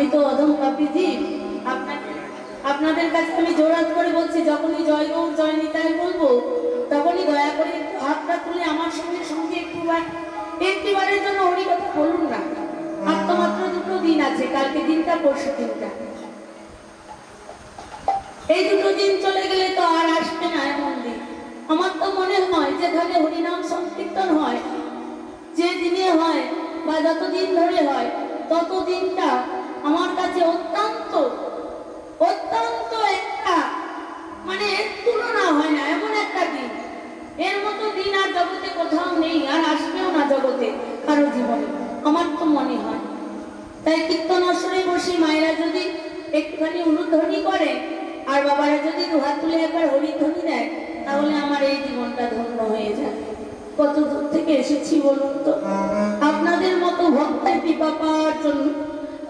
আমি তো পাপিজি আপনাকে আপনাদের কাছে আমি জোরাত করে বলছি, যখনই জয় গৌর জয় নিতাই বলব, তখনই দয়া করে হাতটা তুলে আমার সঙ্গে সঙ্গে একটু বার- একটিবারের জন্য হরি কথা বলুন না। আর তো মাত্র দুটো দিন আছে, কালকে দিনটা, পরশু দিনটা। এই দুটো দিন চলে গেলে তো আর আসবে না এমন দিন। আমার তো মনে হয়, যেখানে হরিনাম সংকীর্তন হয়, যে দিনে হয় বা যতদিন ধরে হয় তত দিনটা আমার কাছে অত্যন্ত অত্যন্ত একটা মানে এর তুলনা হয় না এমন একটা দিন এর মতো দিন আর জগতে কোথাও নেই আর আসবেও না জগতে কারও জীবনে আমার তো মনে হয় তাই কীর্তন আসরে বসে মায়েরা যদি একটুখানি অনুধ্বনি করে আর বাবারা যদি দুহাত তুলে একবার হরিধ্বনি দেয়, তাহলে আমার এই জীবনটা ধন্য হয়ে যায়। কত দূর থেকে এসেছি বলুন তো? আপনাদের মতো ভক্তের কৃপা পাওয়ার জন্য,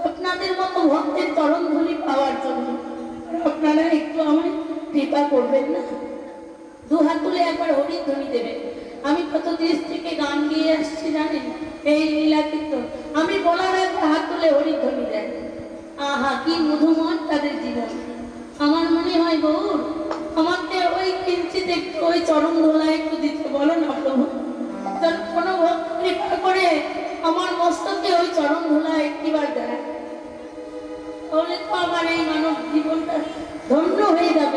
আপনাদের মতো ভক্তের চরণ ধুলি পাওয়ার জন্য, আপনারা একটু আমায় কৃপা করবেন না? দু হাত তুলে একবার হরিধ্বনি দেবেন। আমি কত দেশ থেকে গান গিয়ে আসছি জানেন? এই লীলা কীর্তন আমি বলার একবার হাত তুলে হরিধ্বনি দেন। আহা, কি মধুময় তাদের জীবন। আমার মনে হয় গৌর, আমাকে ওই কিঞ্চিত একটু ওই চরম ধোলা একটু দিতে বলো না প্রভু। কোনো কৃপা করে আমার মস্তকে ওই চরম ধোলা একটিবার দেয়। তাহলে তো আমার এই মানব জীবনটা ধন্য হয়ে যাবে।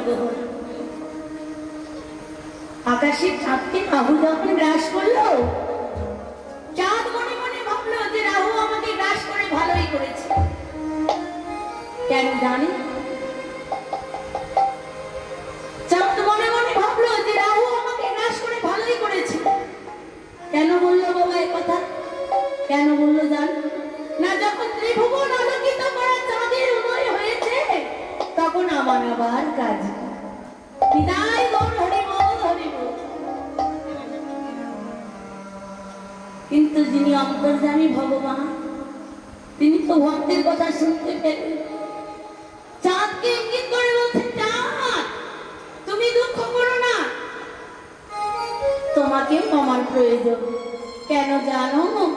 সর্বহর যখন গ্রাস করল, চাঁদ মনে মনে ভাবলো যে রাহু আমাকে গ্রাস করে ভালোই করেছে। কেন জানি? চাঁদ মনে মনে ভাবলো যে রাহু আমাকে গ্রাস করে ভালোই করেছে। কেন বলল? তিনি অন্তর্জামী ভগবান। তিনি তো ভক্তের কথা শুনতে পেলেন। চাঁদকে ইঙ্গিত করে বলছে? চাঁদ, তুমি দুঃখ করো না। তোমাকে আমার প্রয়োজন। কেন জানো?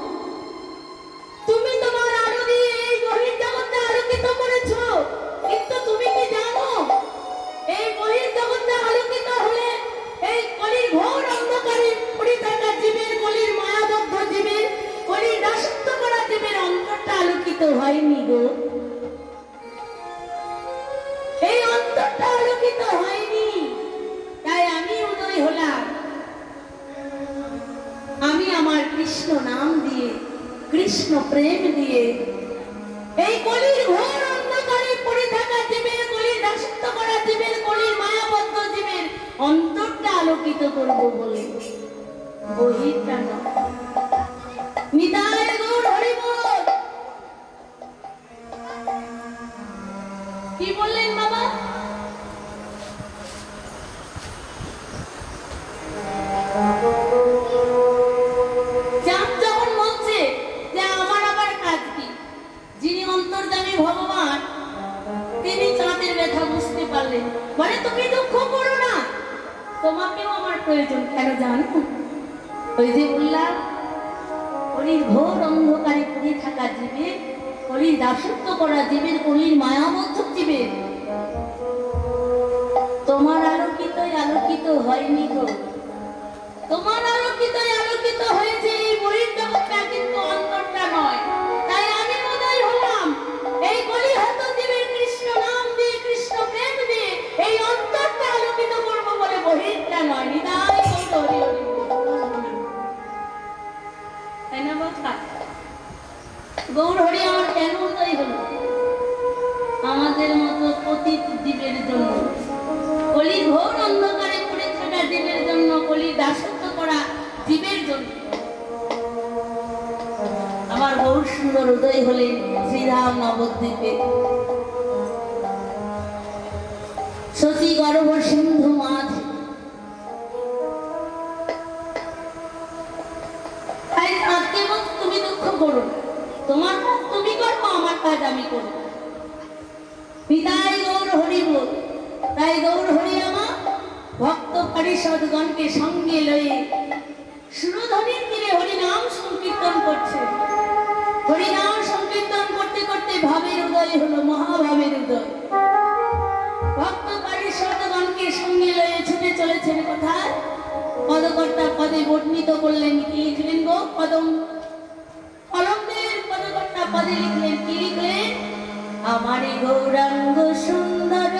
সকলের জন্য। আমার গৌর সুন্দর উদয় হলেন শ্রীরাম নবদ্বীপে শশী গর্ভ সিন্ধু মাঝ তুমি দুঃখ করো তোমার কাজ তুমি করব আমার কাজ আমি করব পিতাই গৌর হরিব তাই গৌর হরি আমা ভক্ত পরিষদগণকে সঙ্গে লয়ে ভাবের উদয় হলো মহাভাবের উদয়। ভক্ত পারিষদগণকে সঙ্গে লয়ে ছুটে চলেছেন কোথায়? পদকর্তা পদে বর্ণিত করলেন কি লিখলেন গো? কদম পদকর্তা পদে লিখলেন কি লিখলেন? আমারই গৌরাঙ্গ সুন্দর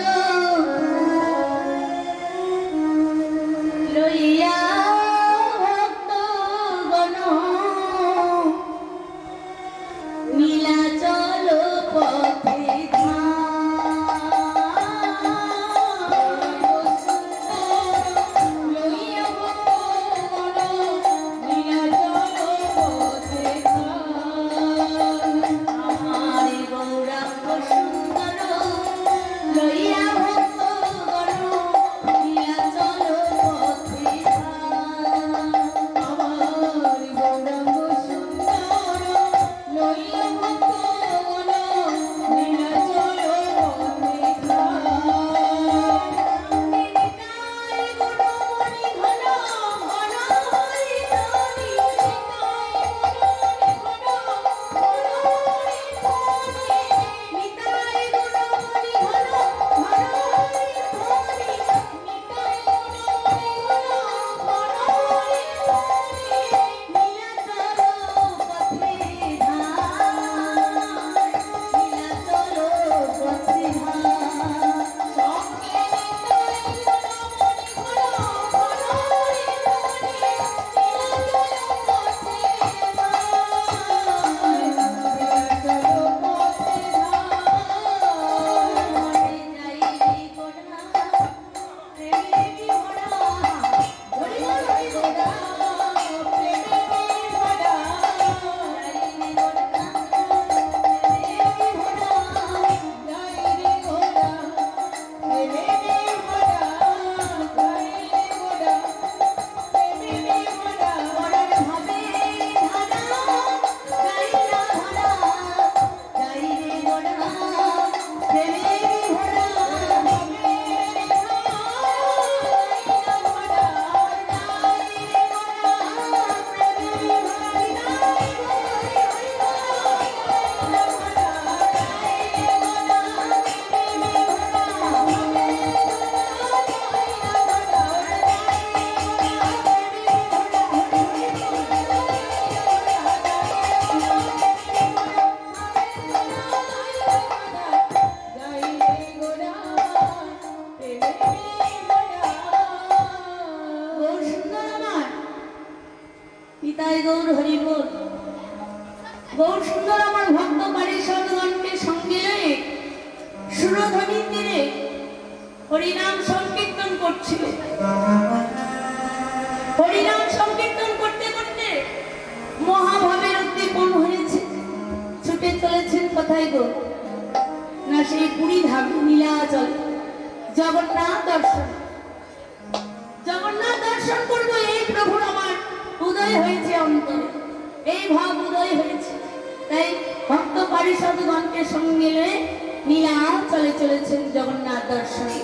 চলেছেন জগন্নাথ দর্শনে।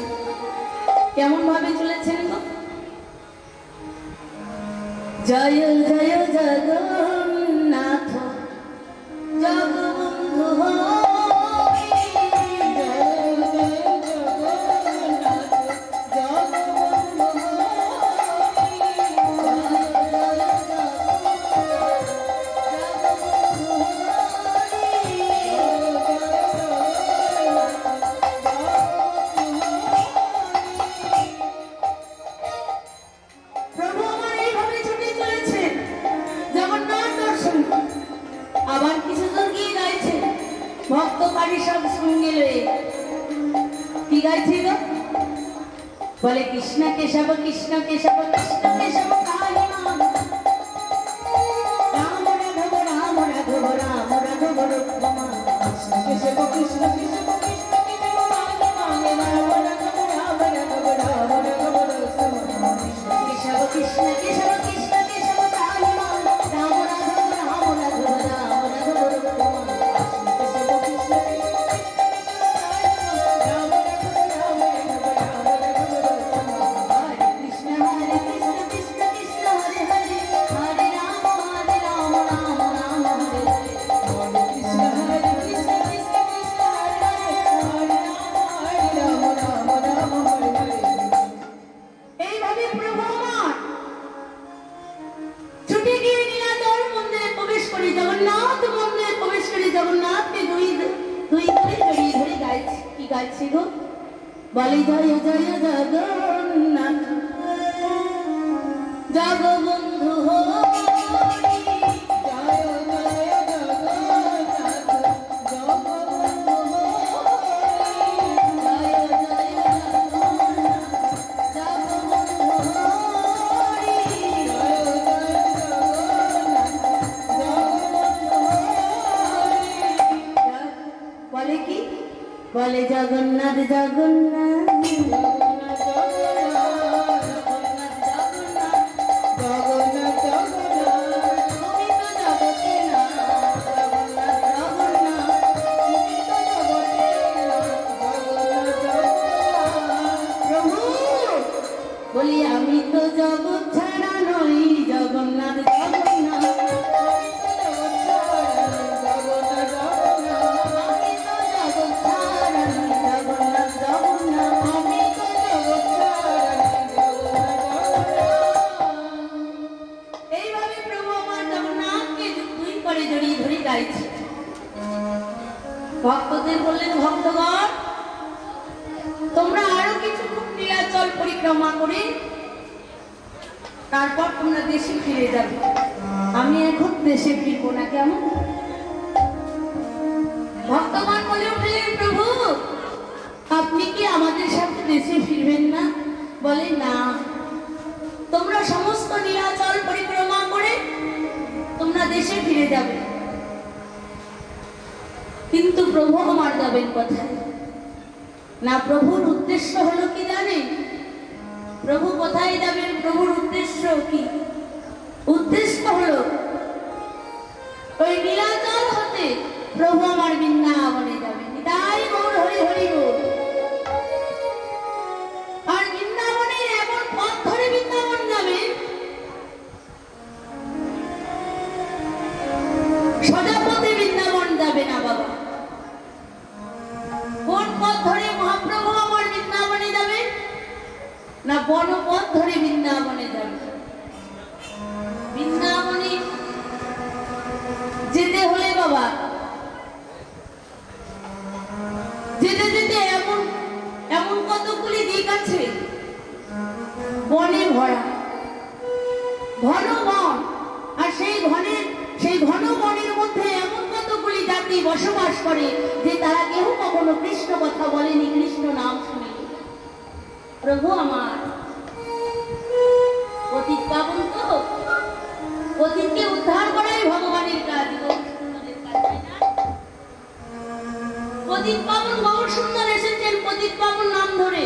কেমন ভাবে চলেছেন জয় জয় জগন্নাথ। ولتظن بتظن. দেশে ফিরে যাবে। আমি এখন দেশে ফিরবো না, কেমন? ভক্তগণ বলে উঠলেন প্রভু, আপনি কি আমাদের সাথে দেশে ফিরবেন না? বলে, না। তোমরা সমস্ত নীলাচল পরিক্রমা করে তোমরা দেশে ফিরে যাবে। কিন্তু প্রভু আমার যাবেন কোথায়? না, প্রভুর উদ্দেশ্য হলো কি জানেন? প্রভু কোথায় যাবেন? প্রভুর উদ্দেশ্য কি? উদ্দেশ্য হলো ওই নীলাচল হতে প্রভু আমার বৃন্দাবনে যাবেন তাই গৌর হরি হরি আর পথ ধরে বৃন্দাবন পথে বৃন্দাবন যাবে না বাবা। কোন পথ ধরে মহাপ্রভু বৃন্দাবনে যাবে, না ধরে বৃন্দাবনে যাবে? যেতে হলে বাবা। যেতে যেতে এমন এমন কতগুলি দিক আছে। বনে ভরা ঘন বন। আর সেই ঘনের সেই ঘন বনের মধ্যে এমন কতগুলি জাতি বসবাস করে যে তারা কেউ কখনো কৃষ্ণ কথা বলেনি, কৃষ্ণ নাম শুনেনি। প্রভু আমার। অতীত পাবন তো। অতীতকে উদ্ধার করাই পতিত পাবন গৌর সুন্দর এসেছেন পতিত পাবন নাম ধরে।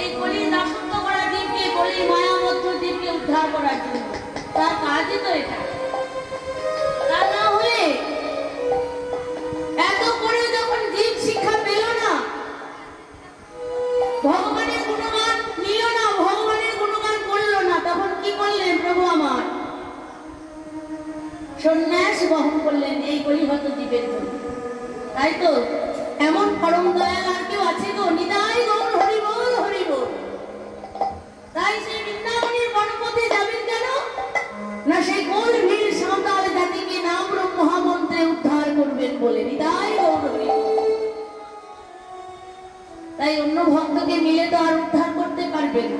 এই কলির দাসত্ব করা দ্বীপকে কলির মায়াবদ্ধ দ্বীপকে উদ্ধার করার জন্য। তার কাজই তো এটা। করল না, তখন কি করলেন প্রভু আমার? সন্ন্যাস বহন করলেন, এই কলিহত দ্বীপের জন্য তাই তো? এমন পরম দয়াল আর কেউ আছে গো? নিতাই গৌর হরিবল হরিবল তাই সেই বৃন্দাবনের গণপতি যাবেন কেন? না সেই গোল ভিড় জাতিকে নাম রূপ মহামন্ত্রে উদ্ধার করবেন বলে নিতাই গৌর হরিবল তাই অন্য ভক্তকে মিলে তো আর উদ্ধার করতে পারবে না।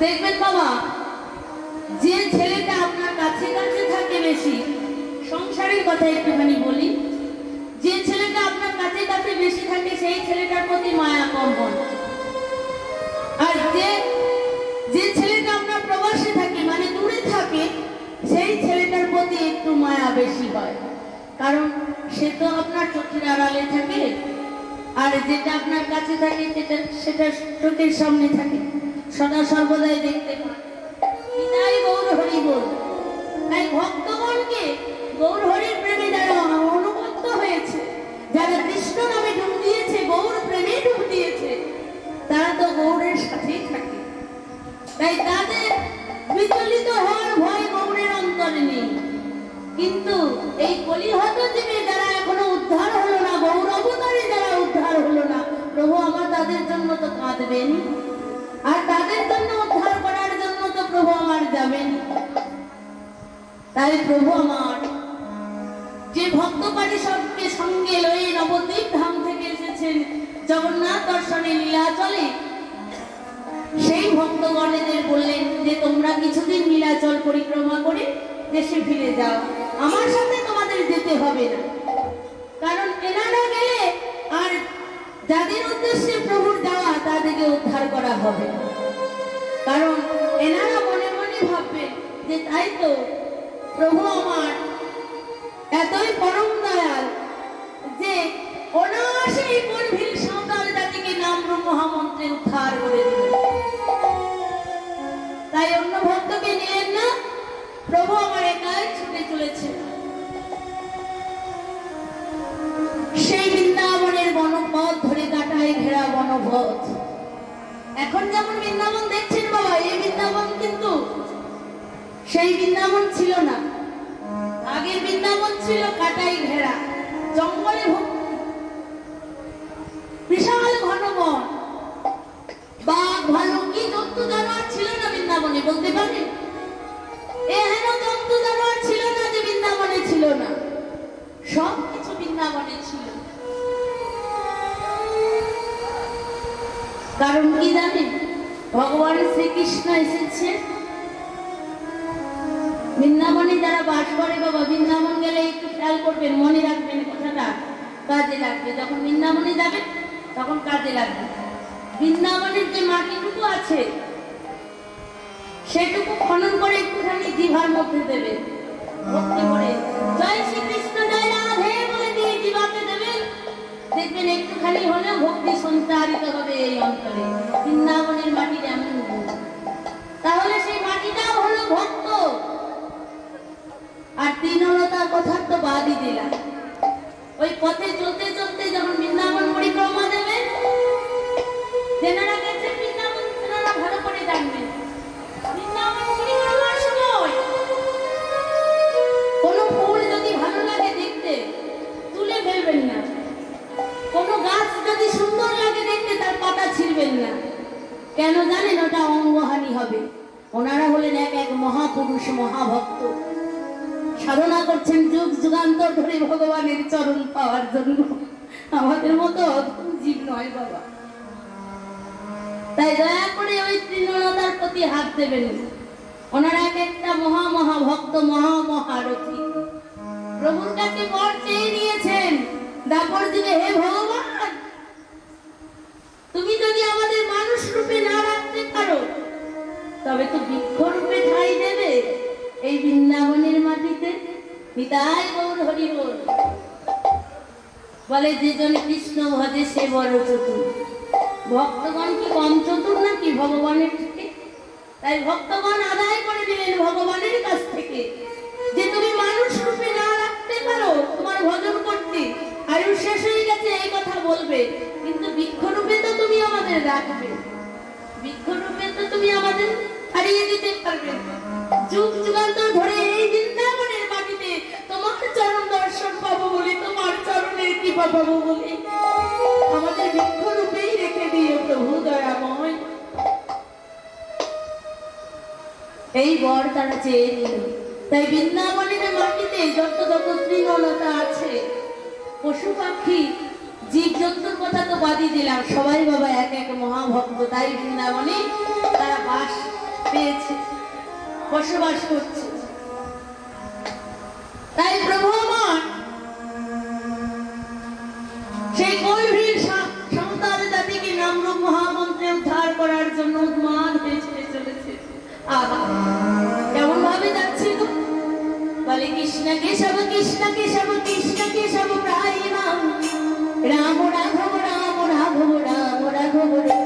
দেখবেন বাবা, যে ছেলেটা কাছে কাছে থাকে বেশি। সংসারের কথা একটুখানি বলি। যে ছেলেটা আপনার কাছে কাছে বেশি থাকে, সেই ছেলেটার প্রতি মায়া কম আর যে যে ছেলেটা আপনার প্রবাসে থাকে মানে দূরে থাকে, সেই ছেলেটার প্রতি একটু মায়া বেশি হয়। কারণ সে তো আপনার চোখের আড়ালে থাকে, আর যেটা আপনার কাছে থাকে, সেটা সেটা চোখের সামনে থাকে। সদা সর্বদাই দেখতে পান। গৌর হরি বল। ভক্তগণকে গৌর হরির প্রেমে যারা অনুবদ্ধ হয়েছে। যারা কৃষ্ণ নামে ডুব দিয়েছে, গৌর প্রেমে ডুব দিয়েছে, তারা তো গৌরের সাথেই থাকে। তাই তাদের বিচলিত হওয়ার ভয় গৌরের অন্তরে নেই। কিন্তু এই কলিহত জীবে যারা এখনও উদ্ধার হলো না, গৌর অবতারে যারা উদ্ধার হলো না, প্রভু আমার তাদের জন্য তো কাঁদবেন। আর তাদের জন্য উদ্ধার করার জন্য তো প্রভু আমার যাবেন। তাই প্রভু আমার, যে ভক্ত সবকে সঙ্গে লয়ে নবদ্বীপ ধাম থেকে এসেছেন, জগন্নাথ দর্শনে লীলা চলে। সেই ভক্তগণেদের বললেন যে, তোমরা কিছুদিন নীলাচল পরিক্রমা করে দেশে ফিরে যাও। আমার সাথে তোমাদের যেতে হবে না। কারণ এনারা গেলে আর যাদের উদ্দেশ্যে প্রভুর যাওয়া, তাদেরকে উদ্ধার করা হবে কারণ এনারা মনে মনে ভাববে যে, তাই তো প্রভু আমার। এতই পরম দয়াল যে অনায়াসে এই গর্ভীর সাঁওতাল জাতিকে নাম মহামন্ত্রে উদ্ধার করে দিল। তাই অন্য ভক্তকে নিলেন না, প্রভু আমার একাই ছুটে চলেছে সেই বৃন্দাবনের বনপথ ধরে কাটায় ঘেরা বনপথ এখন যেমন বৃন্দাবন দেখছেন বাবা, এই বৃন্দাবন কিন্তু সেই বৃন্দাবন ছিল না। আগের বৃন্দাবন ছিল কাটাই ঘেরা, জঙ্গলে বিশাল ঘন বন। বাঘ ভালুক কি জন্তু, জানোয়ার ছিল না বৃন্দাবনে, বলতে পারেন এ হেন জন্তু ছিল না যে বৃন্দাবনে ছিল না। সব কিছু বৃন্দাবনে ছিল। কারণ কি জানেন? ভগবান শ্রীকৃষ্ণ এসেছে বৃন্দাবনে যারা বাস করে বাবা, বৃন্দাবন গেলে একটু খেয়াল করবেন, মনে রাখবেন কথাটা। কাজে লাগবে। যখন বৃন্দাবনে যাবেন, তখন কাজে লাগবে। বৃন্দাবনের যে মাটিটুকু আছে, সেটুকু খনন করে একটুখানি জিভার মধ্যে দেবে ভক্তি জয় শ্রীকৃষ্ণ, জয় রাধে বলে দিয়ে জিভাতে দেবেন। দেখবেন একটুখানি হলেও ভক্তি সঞ্চারিত হবে এই অন্তরে বৃন্দাবনের মাটির এমন তাহলে সেই মাটিটাও হলো ভক্ত। আর তৃণলতার কথা তো বাদই দিলাম। ওই পথে চলতে চলতে যখন বৃন্দাবন পরিক্রমা বৃন্দাবন তেনারা ভালো করে জানবেন। বৃন্দাবন পরিক্রমার সময়। কোনো ফুল যদি ভালো লাগে দেখতে, তুলে না। কোনো গাছ যদি সুন্দর লাগে দেখতে, তার পাতা ছিঁড়বেন না। কেন জানেন ওটা অঙ্গহানি হবে? ওনারা হলেন এক এক মহাপুরুষ, মহাভক্ত। সাধনা করছেন যুগ যুগান্তর ধরে ভগবানের চরণ পাওয়ার জন্য। আমাদের মতো জীব নয় বাবা। তাই দয়া করে ওই তৃণলতার প্রতি হাত দেবেন। ওনারা এক একটা মহা মহা ভক্ত, মহা মহারথী প্রভুর কাছে বর চেয়ে নিয়েছেন। দাপর যুগে হে ভগবান, তুমি যদি আমাদের মানুষ রূপে না রাখতে পারো, তবে তো বৃক্ষ রূপে ঠাই দেবে। এই বৃন্দাবনের পিতাই গৌর হরি বল বলে যেজন কৃষ্ণ ভজে সে বড় চতুর ভক্তগণ কি কম চতুর নাকি ভগবানের থেকে? তাই ভক্তগণ আদায় করে নিলেন ভগবানের কাছ থেকে যে, তুমি মানুষ রূপে না রাখতে পারো তোমার ভজন করতে। আয়ু শেষ হয়ে গেছে, এই কথা বলবে। কিন্তু বৃক্ষরূপে তো তুমি আমাদের রাখবে। বৃক্ষরূপে তো তুমি আমাদের হারিয়ে দিতে পারবে। যুগ যুগান্তর ধরে এই বৃন্দাবনের মাটিতে তোমার চরণ দর্শন পাবো বলে তোমার পাবো বলে, আমাদের বৃক্ষরূপেই রেখে দিও প্রভু দয়াময়। এই বর তারা চেয়ে নিল, তাই বৃন্দাবনের মাটিতে যত যত তৃণলতা আছে পশু পাখি জীব জন্তুর কথা তো বাদই দিলাম, সবাই বাবা এক এক মহাভক্ত, তাই বৃন্দাবনে তারা বাস পেয়েছে, বসবাস করছে। তাই প্রভু কৃষ্ণ, কেশব কৃষ্ণ কেশব কৃষ্ণ, কেশব, প্রায় রাম রাম, রাঘব রাম রাঘব রাম রাঘব, রাম।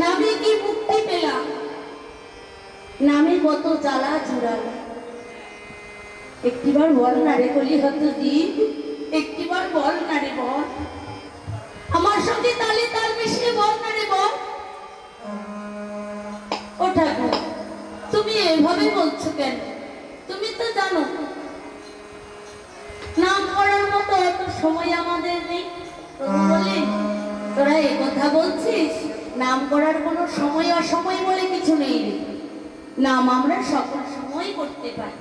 নামে কি মুক্তি পেলাম? নামে কত জ্বালা জুড়াল। একটিবার বল না রে কলি হত দ্বীপ একটিবার বল না রে বল। আমার সঙ্গে তালে তাল মিশিয়ে বল না রে বল। ও ঠাকুর, তুমি এইভাবে বলছো কেন? তুমি তো জানো, নাম করার মতো এত সময় আমাদের নেই। বলে তোরা এ কথা বলছিস? নাম করার কোনো সময় অসময় বলে কিছু নেই। নাম আমরা সকল সময় করতে পারি।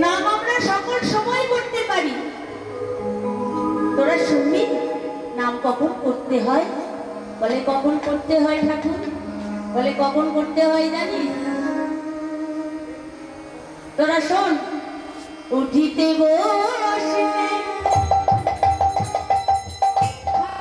নাম আমরা সকল সময় করতে পারি। তোরা শুনবি? নাম কখন করতে হয়? বলে কখন করতে হয় ঠাকুর? বলে কখন করতে হয় জানিস? তোরা শোন। উঠিতে বসিতে